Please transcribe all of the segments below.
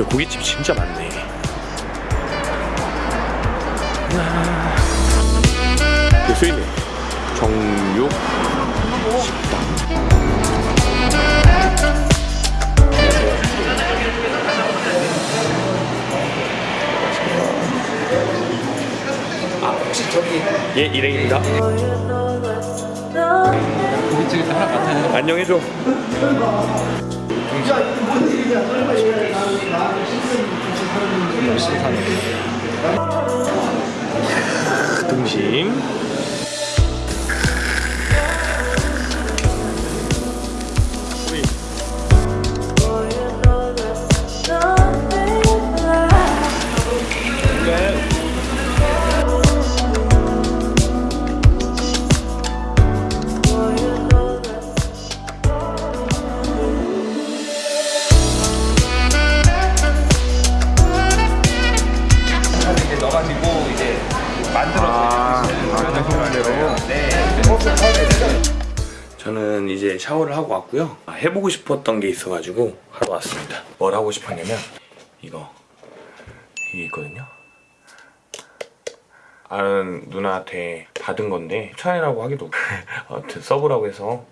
여기 고깃집 진짜 많네. 여기 쓰이네 정육 식당. 아 혹시 저기 예 일행입니다. 고깃집에서 하나 같아요. 안녕해줘 등심 이제 저는 이제 샤워를 하고 왔고요. 아, 해보고 싶었던 게 있어가지고 하러 왔습니다. 뭘 하고 싶었냐면 이거. 이게 있거든요. 아는 누나한테 받은 건데 추천이라고 하기도 아무튼 써보라고 해서.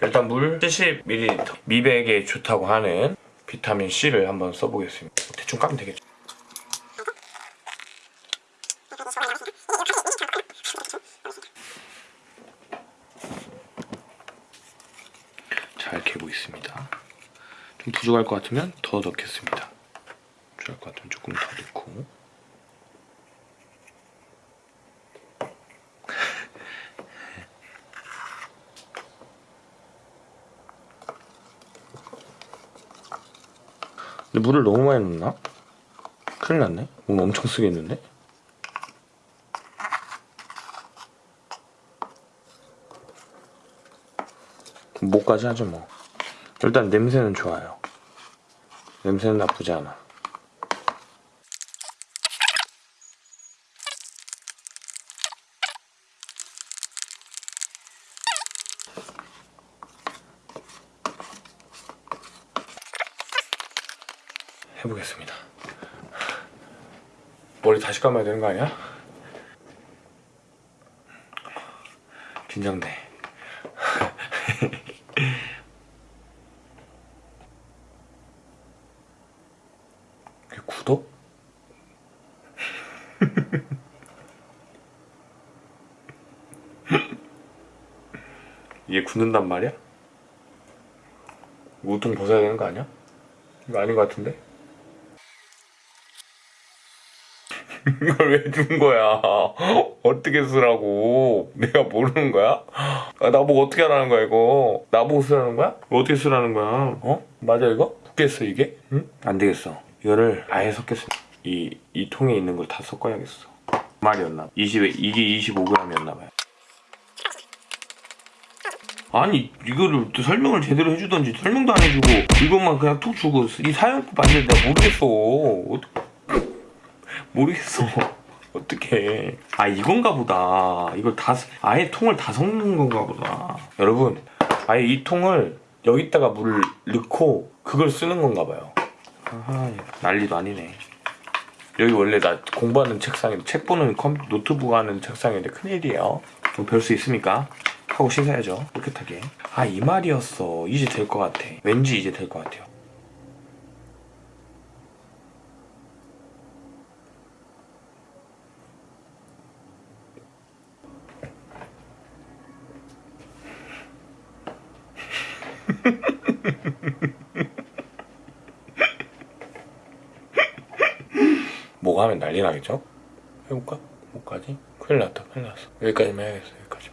일단 물 70ml 미백에 좋다고 하는 비타민 C를 한번 써보겠습니다. 대충 까면 되겠죠 잘 개고 있습니다. 좀 부족할 것 같으면 더 넣겠습니다. 부족할 것 같으면 조금 더 넣고 근데 물을 너무 많이 넣나? 큰일 났네. 물 엄청 쓰겠는데? 뭐까지 하죠 뭐. 일단 냄새는 좋아요. 냄새는 나쁘지 않아. 해보겠습니다. 머리 다시 감아야 되는 거 아니야? 긴장돼 이게 굳어? 이게 굳는단 말이야? 우통 벗어야 되는 거 아니야? 이거 아닌 것 같은데? 이걸 왜 준 거야? 어떻게 쓰라고? 내가 모르는 거야? 아, 나보고 어떻게 하라는 거야 이거? 나보고 쓰라는 거야? 어떻게 쓰라는 거야? 어? 맞아 이거? 섞겠어 이게? 응? 안 되겠어. 이거를 아예 섞겠어. 이, 이 통에 있는 걸 다 섞어야겠어. 말이었나? 20, 이게 25g이었나 봐요. 아니 이거를 또 설명을 제대로 해주던지 설명도 안 해주고 이것만 그냥 툭 주고 이 사연법 아닌데 내가 모르겠어 모르겠어 어떻게 아 이건가 보다 이걸 다 스- 아예 통을 다 섞는 건가 보다 여러분 아예 이 통을 여기다가 물을 넣고 그걸 쓰는 건가 봐요 아하 난리도 아니네. 여기 원래 나 공부하는 책상인데 책 보는 컴퓨터 노트북 하는 책상인데 큰일이에요. 좀 별 수 있습니까? 하고 씻어야죠 깨끗하게. 아 이 말이었어. 이제 될 것 같아. 왠지 이제 될 것 같아요 하면 난리 나겠죠? 해볼까? 뭐까지? 큰일 났다 큰일 났어. 여기까지만 해야겠어 여기까지.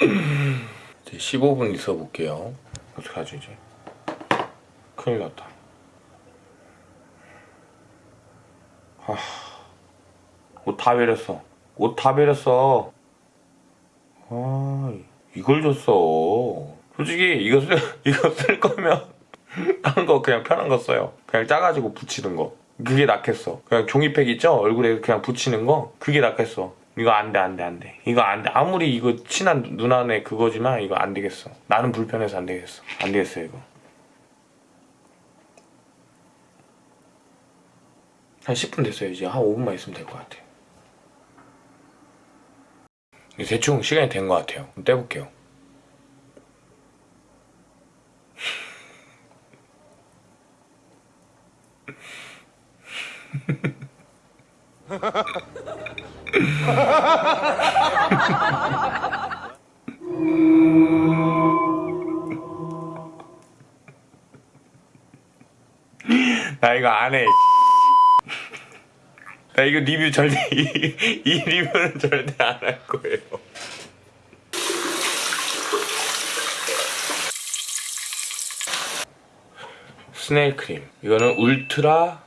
이제 15분 있어 볼게요. 어떡하지 이제? 큰일 났다. 옷다 베렸어. 옷 다 베렸어 아 이걸 줬어 솔직히 이거 쓸, 이거 쓸 거면 딴 거 그냥 편한 거 써요 그냥 짜가지고 붙이는 거 그게 낫겠어 그냥 종이팩 있죠 얼굴에 그냥 붙이는 거 그게 낫겠어 이거 안 돼, 안 돼, 안 돼. 이거 안 돼. 아무리 이거 친한 누나네 그거지만 이거 안 되겠어. 나는 불편해서 안 되겠어. 안 되겠어, 이거. 한 10분 됐어요. 이제 한 5분만 있으면 될 것 같아요. 대충 시간이 된 것 같아요. 떼볼게요. 나 이거 안 해. 나 이거 리뷰 절대 이, 이 리뷰는 절대 안 할 거예요. snail cream. 이거는 ultra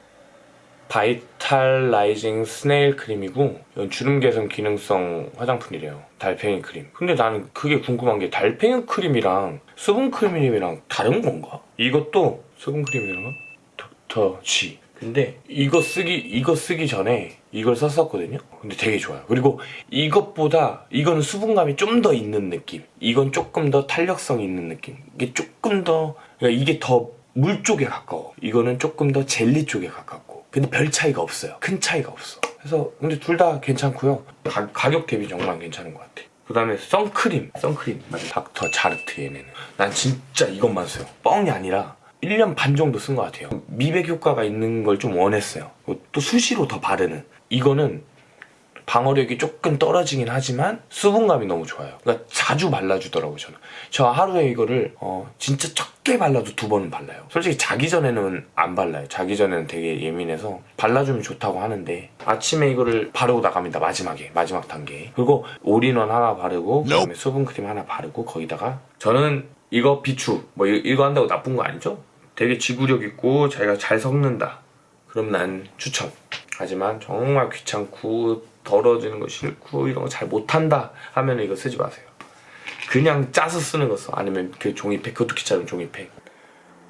vitalizing snail cream이고 이건 주름 개선 기능성 화장품이래요. 달팽이 크림. 근데 나는 그게 궁금한 게 달팽이 크림이랑 수분 크림이랑 다른 건가? 이것도 수분 크림이랑 닥터 G. 근데 이거 쓰기 이거 쓰기 전에 이걸 썼었거든요. 근데 되게 좋아요. 그리고 이것보다 이거는 수분감이 좀 더 있는 느낌. 이건 조금 더 탄력성 있는 느낌. 이게 조금 더 그러니까 이게 더 물 쪽에 가까워. 이거는 조금 더 젤리 쪽에 가깝고. 근데 별 차이가 없어요. 큰 차이가 없어. 그래서 근데 둘 다 괜찮고요. 가, 가격 대비 정말 괜찮은 것 같아. 그 다음에 선크림. 선크림. 닥터 자르트 얘네는. 난 진짜 이것만 써요. 뻥이 아니라 1년 반 정도 쓴 것 같아요. 미백 효과가 있는 걸 좀 원했어요. 또 수시로 더 바르는. 이거는 방어력이 조금 떨어지긴 하지만 수분감이 너무 좋아요. 그러니까 자주 발라주더라고요, 저는. 저 하루에 이거를 어, 진짜 적게 발라도 두 번은 발라요. 솔직히 자기 전에는 안 발라요. 자기 전에는 되게 예민해서 발라주면 좋다고 하는데 아침에 이거를 바르고 나갑니다, 마지막에. 마지막 단계. 그리고 올인원 하나 바르고 그다음에 수분크림 하나 바르고 거기다가 저는 이거 비추 뭐 이- 이거 한다고 나쁜 거 아니죠? 되게 지구력 있고 자기가 잘 섞는다. 그럼 난 추천. 하지만 정말 귀찮고 더러워지는 거 싫고 이런 거 잘 못한다 하면 이거 쓰지 마세요. 그냥 짜서 쓰는 거 써. 아니면 그 종이팩 그것도 귀찮은 종이팩.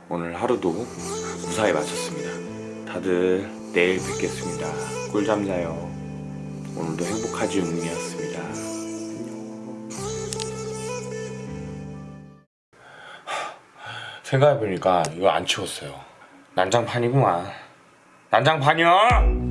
오늘 하루도 무사히 마쳤습니다. 다들 내일 뵙겠습니다. 꿀잠 자요. 오늘도 행복하지 운이었습니다. 생각해보니까 이거 안 치웠어요. 난장판이구만. 난장판이야!